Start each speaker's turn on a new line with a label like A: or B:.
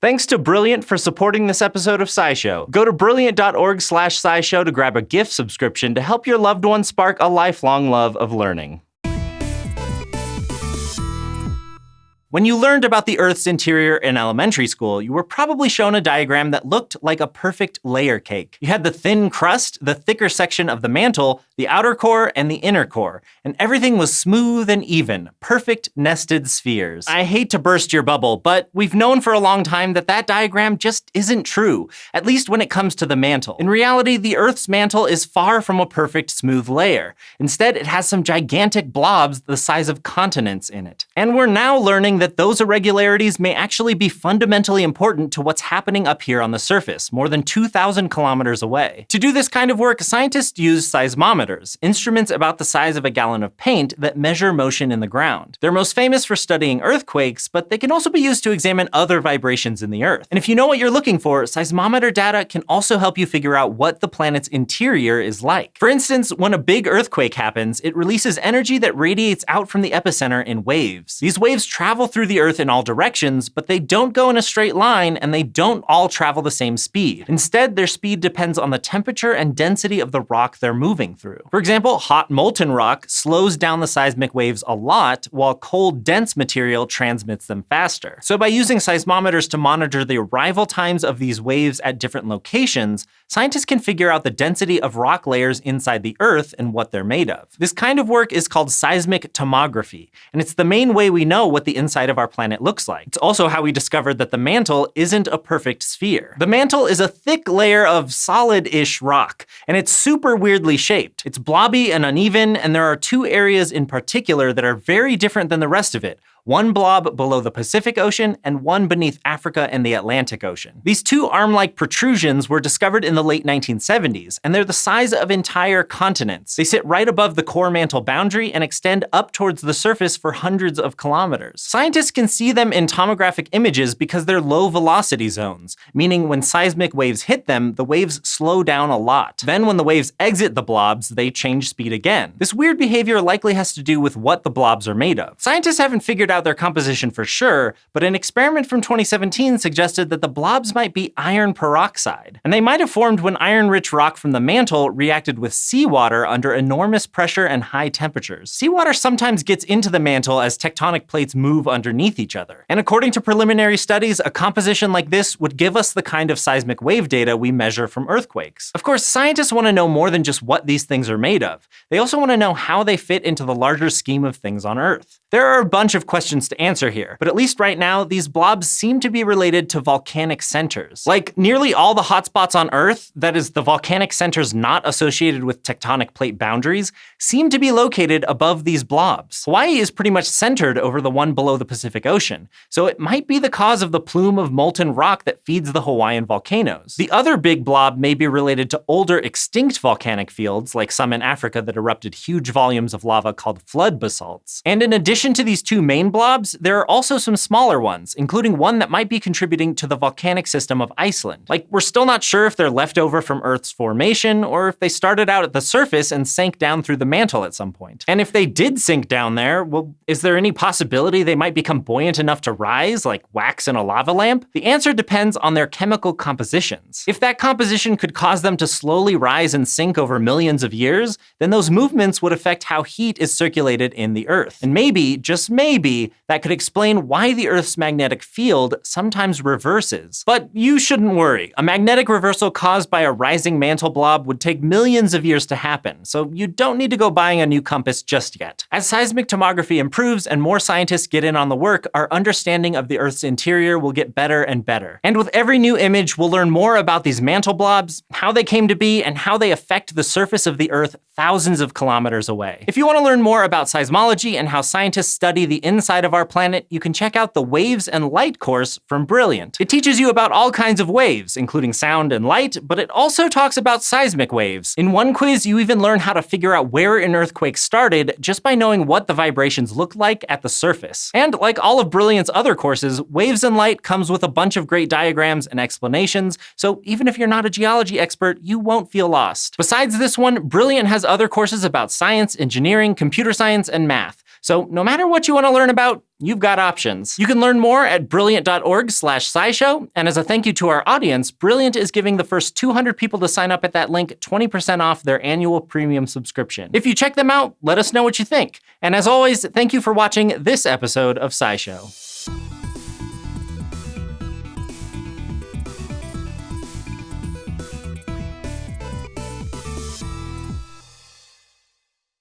A: Thanks to Brilliant for supporting this episode of SciShow. Go to brilliant.org slash SciShow to grab a gift subscription to help your loved one spark a lifelong love of learning. When you learned about the Earth's interior in elementary school, you were probably shown a diagram that looked like a perfect layer cake. You had the thin crust, the thicker section of the mantle, the outer core, and the inner core, and everything was smooth and even, perfect nested spheres. I hate to burst your bubble, but we've known for a long time that that diagram just isn't true, at least when it comes to the mantle. In reality, the Earth's mantle is far from a perfect smooth layer. Instead, it has some gigantic blobs the size of continents in it. And we're now learning that those irregularities may actually be fundamentally important to what's happening up here on the surface, more than 2,000 kilometers away. To do this kind of work, scientists use seismometers, instruments about the size of a gallon of paint that measure motion in the ground. They're most famous for studying earthquakes, but they can also be used to examine other vibrations in the Earth. And if you know what you're looking for, seismometer data can also help you figure out what the planet's interior is like. For instance, when a big earthquake happens, it releases energy that radiates out from the epicenter in waves. These waves travel through the Earth in all directions, but they don't go in a straight line and they don't all travel the same speed. Instead, their speed depends on the temperature and density of the rock they're moving through. For example, hot molten rock slows down the seismic waves a lot, while cold dense material transmits them faster. So by using seismometers to monitor the arrival times of these waves at different locations, scientists can figure out the density of rock layers inside the Earth and what they're made of. This kind of work is called seismic tomography, and it's the main way we know what the inside of our planet looks like. It's also how we discovered that the mantle isn't a perfect sphere. The mantle is a thick layer of solid-ish rock, and it's super weirdly shaped. It's blobby and uneven, and there are two areas in particular that are very different than the rest of it, one blob below the Pacific Ocean and one beneath Africa and the Atlantic Ocean. These two arm-like protrusions were discovered in the late 1970s, and they're the size of entire continents. They sit right above the core mantle boundary and extend up towards the surface for hundreds of kilometers. Scientists can see them in tomographic images because they're low velocity zones, meaning when seismic waves hit them, the waves slow down a lot. Then when the waves exit the blobs, they change speed again. This weird behavior likely has to do with what the blobs are made of. Scientists haven't figured out their composition for sure, but an experiment from 2017 suggested that the blobs might be iron peroxide. And they might have formed when iron-rich rock from the mantle reacted with seawater under enormous pressure and high temperatures. Seawater sometimes gets into the mantle as tectonic plates move underneath each other. And according to preliminary studies, a composition like this would give us the kind of seismic wave data we measure from earthquakes. Of course, scientists want to know more than just what these things are made of. They also want to know how they fit into the larger scheme of things on Earth. There are a bunch of questions to answer here, but at least right now, these blobs seem to be related to volcanic centers. Like nearly all the hotspots on Earth, that is, the volcanic centers not associated with tectonic plate boundaries, seem to be located above these blobs. Hawaii is pretty much centered over the one below the Pacific Ocean, so it might be the cause of the plume of molten rock that feeds the Hawaiian volcanoes. The other big blob may be related to older extinct volcanic fields, like some in Africa that erupted huge volumes of lava called flood basalts. And in addition to these two main blobs, there are also some smaller ones, including one that might be contributing to the volcanic system of Iceland. Like, we're still not sure if they're left over from Earth's formation, or if they started out at the surface and sank down through the mantle at some point. And if they did sink down there, well, is there any possibility they might become buoyant enough to rise, like wax in a lava lamp? The answer depends on their chemical compositions. If that composition could cause them to slowly rise and sink over millions of years, then those movements would affect how heat is circulated in the Earth. And maybe just maybe, that could explain why the Earth's magnetic field sometimes reverses. But you shouldn't worry. A magnetic reversal caused by a rising mantle blob would take millions of years to happen, so you don't need to go buying a new compass just yet. As seismic tomography improves and more scientists get in on the work, our understanding of the Earth's interior will get better and better. And with every new image, we'll learn more about these mantle blobs, how they came to be, and how they affect the surface of the Earth thousands of kilometers away. If you want to learn more about seismology and how scientists study the inside of our planet, you can check out the Waves and Light course from Brilliant. It teaches you about all kinds of waves, including sound and light, but it also talks about seismic waves. In one quiz, you even learn how to figure out where an earthquake started just by knowing what the vibrations look like at the surface. And like all of Brilliant's other courses, Waves and Light comes with a bunch of great diagrams and explanations, so even if you're not a geology expert, you won't feel lost. Besides this one, Brilliant has other courses about science, engineering, computer science, and math. So no matter what you want to learn about, you've got options. You can learn more at brilliant.org slash scishow, and as a thank you to our audience, Brilliant is giving the first 200 people to sign up at that link 20% off their annual premium subscription. If you check them out, let us know what you think. And as always, thank you for watching this episode of SciShow.